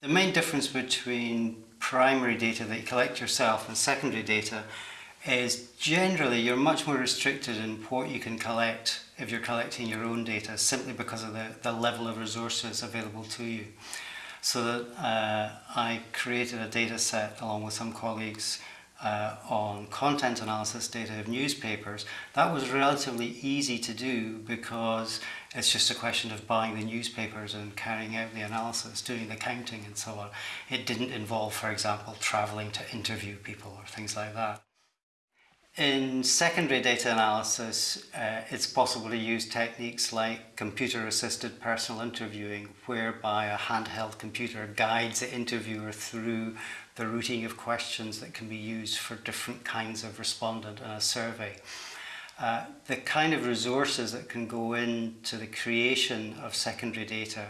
The main difference between primary data that you collect yourself and secondary data is generally you're much more restricted in what you can collect if you're collecting your own data simply because of the, the level of resources available to you. So that uh, I created a data set along with some colleagues uh, on content analysis data of newspapers, that was relatively easy to do because it's just a question of buying the newspapers and carrying out the analysis, doing the counting and so on. It didn't involve, for example, travelling to interview people or things like that. In secondary data analysis, uh, it's possible to use techniques like computer-assisted personal interviewing, whereby a handheld computer guides the interviewer through the routing of questions that can be used for different kinds of respondent in a survey. Uh, the kind of resources that can go into the creation of secondary data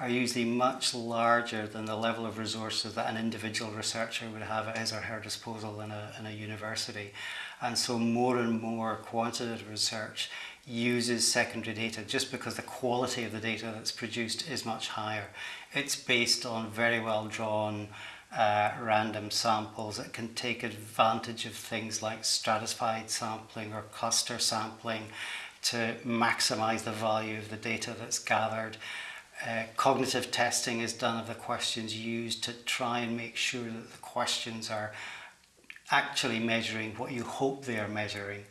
are usually much larger than the level of resources that an individual researcher would have at his or her disposal in a, in a university. And so more and more quantitative research uses secondary data just because the quality of the data that's produced is much higher. It's based on very well drawn uh, random samples that can take advantage of things like stratified sampling or cluster sampling to maximize the value of the data that's gathered. Uh, cognitive testing is done of the questions used to try and make sure that the questions are actually measuring what you hope they are measuring.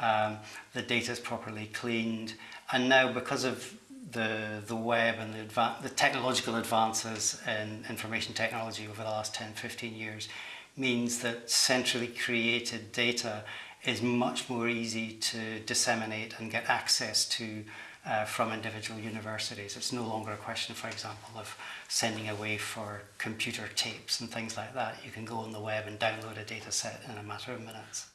Um, the data is properly cleaned and now because of the, the web and the, the technological advances in information technology over the last 10, 15 years means that centrally created data is much more easy to disseminate and get access to uh, from individual universities. It's no longer a question, for example, of sending away for computer tapes and things like that. You can go on the web and download a data set in a matter of minutes.